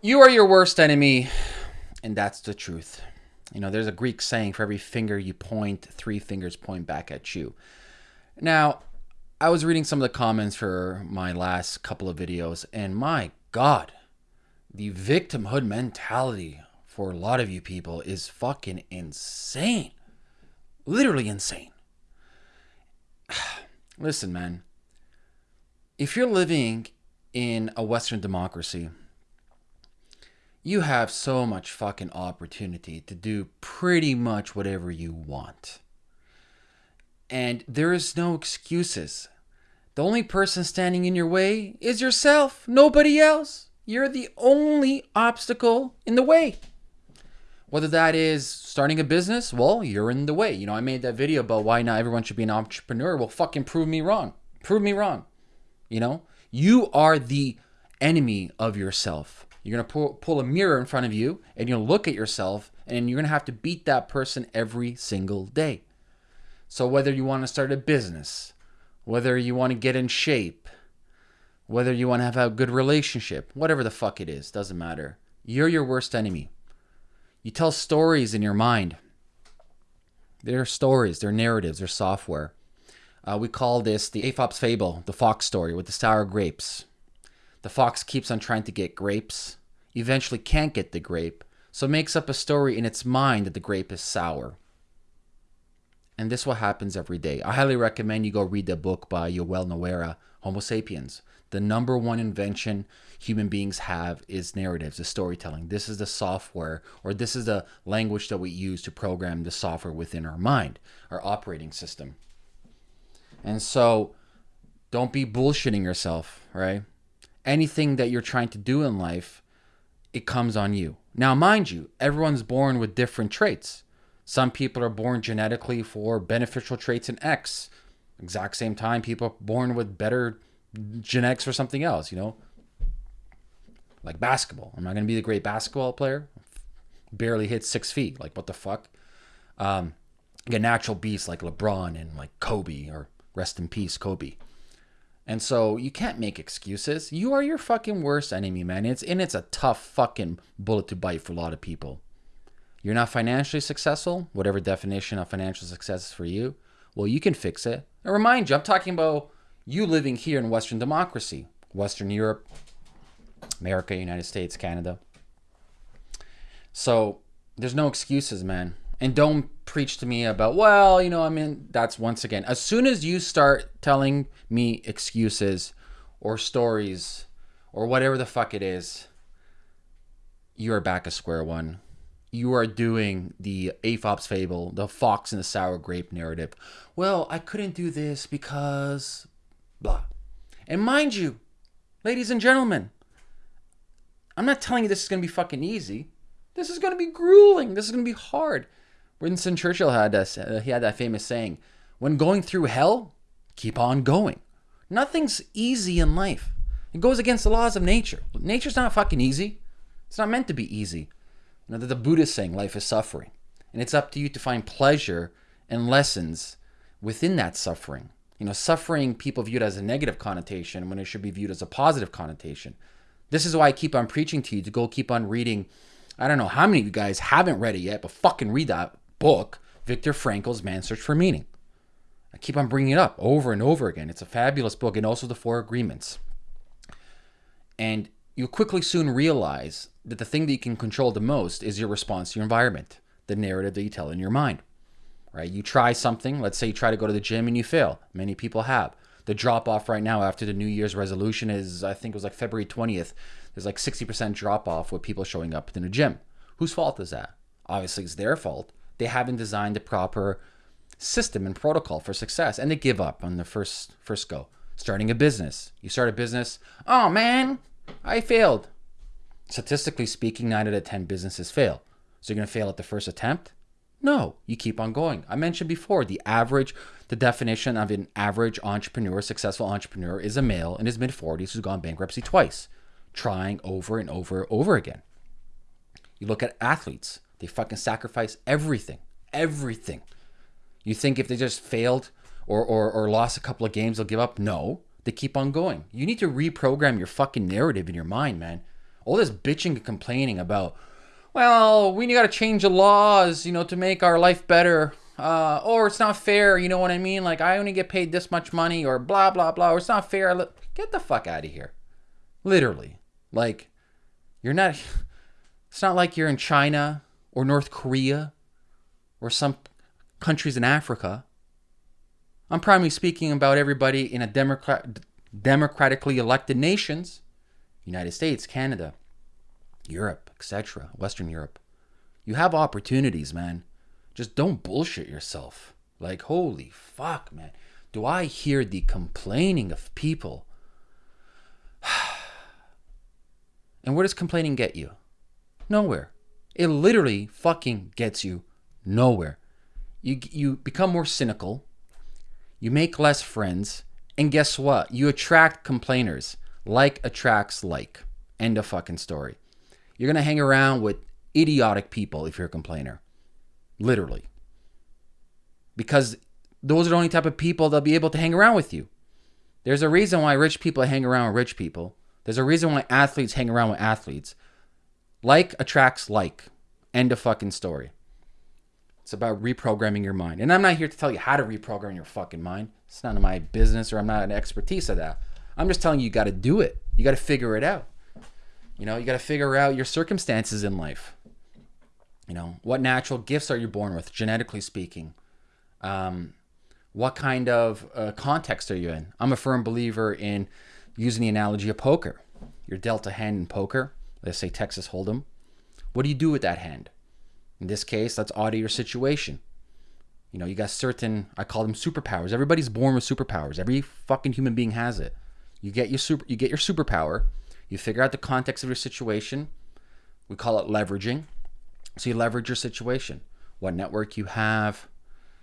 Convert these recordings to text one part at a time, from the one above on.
You are your worst enemy, and that's the truth. You know, there's a Greek saying for every finger you point, three fingers point back at you. Now, I was reading some of the comments for my last couple of videos, and my God, the victimhood mentality for a lot of you people is fucking insane. Literally insane. Listen, man. If you're living in a Western democracy, you have so much fucking opportunity to do pretty much whatever you want. And there is no excuses. The only person standing in your way is yourself, nobody else. You're the only obstacle in the way. Whether that is starting a business, well, you're in the way. You know, I made that video about why not everyone should be an entrepreneur. Well, fucking prove me wrong. Prove me wrong. You know, you are the enemy of yourself. You're going to pull, pull a mirror in front of you and you'll look at yourself and you're going to have to beat that person every single day. So, whether you want to start a business, whether you want to get in shape, whether you want to have a good relationship, whatever the fuck it is, doesn't matter. You're your worst enemy. You tell stories in your mind. They're stories, they're narratives, they're software. Uh, we call this the Aesop's fable, the fox story with the sour grapes. The fox keeps on trying to get grapes, eventually can't get the grape, so makes up a story in its mind that the grape is sour. And this what happens every day. I highly recommend you go read the book by Yuval Noah, Homo sapiens. The number one invention human beings have is narratives, is storytelling. This is the software, or this is the language that we use to program the software within our mind, our operating system. And so don't be bullshitting yourself, right? Anything that you're trying to do in life, it comes on you. Now, mind you, everyone's born with different traits. Some people are born genetically for beneficial traits in X. Exact same time, people are born with better genetics for something else, you know? Like basketball. I'm not going to be the great basketball player. Barely hit six feet. Like, what the fuck? Um, a natural beast like LeBron and like Kobe, or rest in peace, Kobe. And so you can't make excuses. You are your fucking worst enemy, man. It's and it's a tough fucking bullet to bite for a lot of people. You're not financially successful, whatever definition of financial success is for you. Well, you can fix it. And remind you, I'm talking about you living here in Western democracy, Western Europe, America, United States, Canada. So there's no excuses, man. And don't preach to me about, well, you know, I mean, that's once again, as soon as you start telling me excuses or stories or whatever the fuck it is, you are back at square one you are doing the Aesop's fable, the fox and the sour grape narrative. Well, I couldn't do this because blah. And mind you, ladies and gentlemen, I'm not telling you this is going to be fucking easy. This is going to be grueling. This is going to be hard. Winston Churchill had this, uh, he had that famous saying, when going through hell, keep on going. Nothing's easy in life. It goes against the laws of nature. Nature's not fucking easy. It's not meant to be easy. You know, that the Buddhist saying life is suffering. And it's up to you to find pleasure and lessons within that suffering. You know, suffering people view it as a negative connotation when it should be viewed as a positive connotation. This is why I keep on preaching to you to go keep on reading. I don't know how many of you guys haven't read it yet, but fucking read that book, Viktor Frankl's Man's Search for Meaning. I keep on bringing it up over and over again. It's a fabulous book, and also the Four Agreements. And you quickly soon realize that the thing that you can control the most is your response to your environment, the narrative that you tell in your mind. Right? You try something, let's say you try to go to the gym and you fail. Many people have. The drop off right now after the New Year's resolution is I think it was like February 20th. There's like 60% drop off with people showing up in the gym. Whose fault is that? Obviously it's their fault. They haven't designed the proper system and protocol for success and they give up on the first first go. Starting a business. You start a business, oh man, I failed. Statistically speaking, 9 out of 10 businesses fail. So you're going to fail at the first attempt? No, you keep on going. I mentioned before the average, the definition of an average entrepreneur, successful entrepreneur, is a male in his mid 40s who's gone bankruptcy twice, trying over and over and over again. You look at athletes, they fucking sacrifice everything, everything. You think if they just failed or, or, or lost a couple of games, they'll give up? No, they keep on going. You need to reprogram your fucking narrative in your mind, man. All this bitching and complaining about, well, we got to change the laws, you know, to make our life better. Uh, or it's not fair, you know what I mean? Like, I only get paid this much money, or blah, blah, blah, or it's not fair. Get the fuck out of here. Literally. Like, you're not, it's not like you're in China or North Korea or some countries in Africa. I'm primarily speaking about everybody in a democrat, democratically elected nations, United States, Canada, Europe, etc., Western Europe. You have opportunities, man. Just don't bullshit yourself. Like, holy fuck, man. Do I hear the complaining of people? and where does complaining get you? Nowhere. It literally fucking gets you nowhere. You, you become more cynical. You make less friends. And guess what? You attract complainers. Like attracts like. End of fucking story. You're to hang around with idiotic people if you're a complainer. Literally. Because those are the only type of people that'll be able to hang around with you. There's a reason why rich people hang around with rich people. There's a reason why athletes hang around with athletes. Like attracts like. End of fucking story. It's about reprogramming your mind. And I'm not here to tell you how to reprogram your fucking mind. It's none of my business or I'm not an expertise of that. I'm just telling you you got to do it. You got to figure it out. You know, you got to figure out your circumstances in life. You know, what natural gifts are you born with, genetically speaking? Um, what kind of uh, context are you in? I'm a firm believer in using the analogy of poker. You're dealt a hand in poker, let's say Texas Hold'em. What do you do with that hand? In this case, let's audit your situation. You know, you got certain, I call them superpowers. Everybody's born with superpowers. Every fucking human being has it. You get your super, you get your superpower. You figure out the context of your situation. We call it leveraging. So you leverage your situation, what network you have,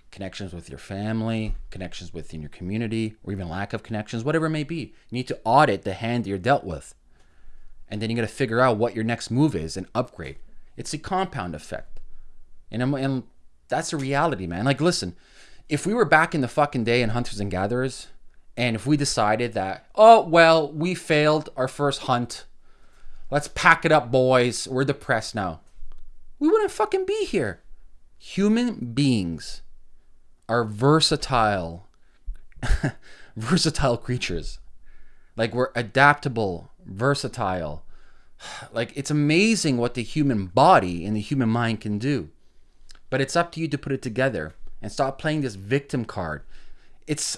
connections with your family, connections within your community, or even lack of connections, whatever it may be. You need to audit the hand that you're dealt with. And then you got to figure out what your next move is and upgrade. It's a compound effect. And, and that's a reality, man. Like, listen, if we were back in the fucking day in Hunters and Gatherers, and if we decided that, oh, well, we failed our first hunt, let's pack it up, boys, we're depressed now, we wouldn't fucking be here. Human beings are versatile, versatile creatures. Like, we're adaptable, versatile. Like, it's amazing what the human body and the human mind can do. But it's up to you to put it together and stop playing this victim card. It's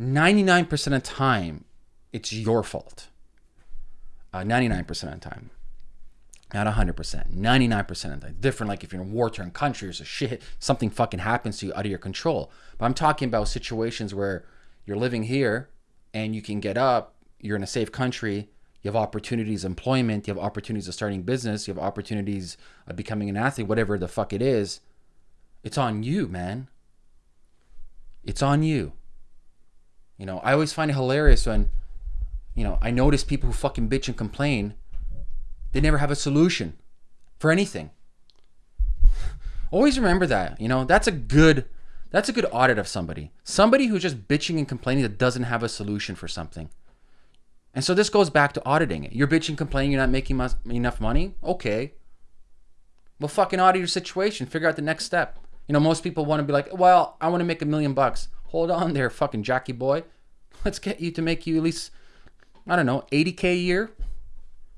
99% of time, it's your fault. Uh, 99% of the time. Not 100%, 99% of the time. Different, like if you're in a war torn country or shit, something fucking happens to you out of your control. But I'm talking about situations where you're living here and you can get up, you're in a safe country, you have opportunities, employment, you have opportunities of starting business, you have opportunities of becoming an athlete, whatever the fuck it is. It's on you, man. It's on you. You know, I always find it hilarious when, you know, I notice people who fucking bitch and complain, they never have a solution for anything. always remember that. You know, that's a good that's a good audit of somebody. Somebody who's just bitching and complaining that doesn't have a solution for something. And so this goes back to auditing it. You're bitching, complaining, you're not making enough money. Okay. Well, fucking audit your situation. Figure out the next step. You know, most people want to be like, well, I want to make a million bucks. Hold on there, fucking Jackie boy. Let's get you to make you at least, I don't know, 80K a year.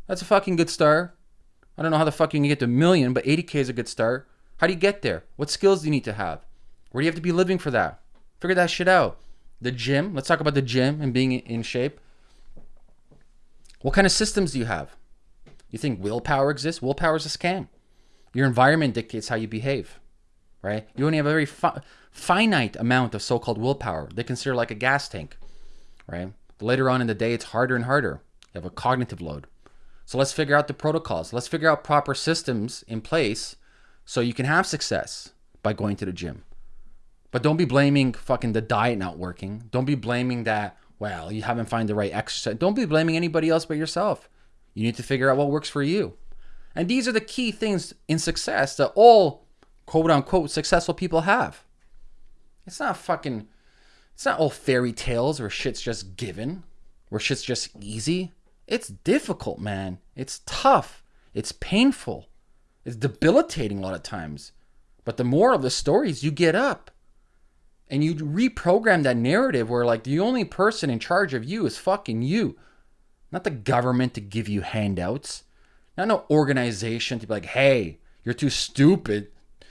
That's a fucking good start. I don't know how the fuck you can get to a million, but 80K is a good start. How do you get there? What skills do you need to have? Where do you have to be living for that? Figure that shit out. The gym. Let's talk about the gym and being in shape. What kind of systems do you have? You think willpower exists? Willpower is a scam. Your environment dictates how you behave, right? You only have a very fi finite amount of so-called willpower. They consider like a gas tank, right? Later on in the day, it's harder and harder. You have a cognitive load. So let's figure out the protocols. Let's figure out proper systems in place so you can have success by going to the gym. But don't be blaming fucking the diet not working. Don't be blaming that well, you haven't found the right exercise. Don't be blaming anybody else but yourself. You need to figure out what works for you. And these are the key things in success that all quote unquote successful people have. It's not fucking, it's not all fairy tales where shit's just given, where shit's just easy. It's difficult, man. It's tough. It's painful. It's debilitating a lot of times. But the moral of the story is you get up and you reprogram that narrative where like the only person in charge of you is fucking you. Not the government to give you handouts. Not no organization to be like, hey, you're too stupid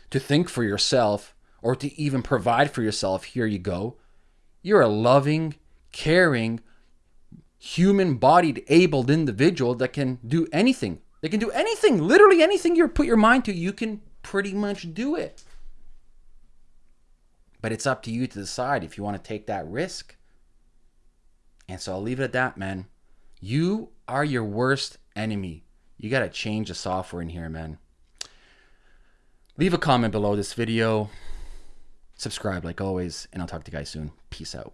to think for yourself or to even provide for yourself. Here you go. You're a loving, caring, human bodied, abled individual that can do anything. They can do anything, literally anything you put your mind to, you can pretty much do it. But it's up to you to decide if you want to take that risk. And so I'll leave it at that, man. You are your worst enemy. You got to change the software in here, man. Leave a comment below this video. Subscribe like always, and I'll talk to you guys soon. Peace out.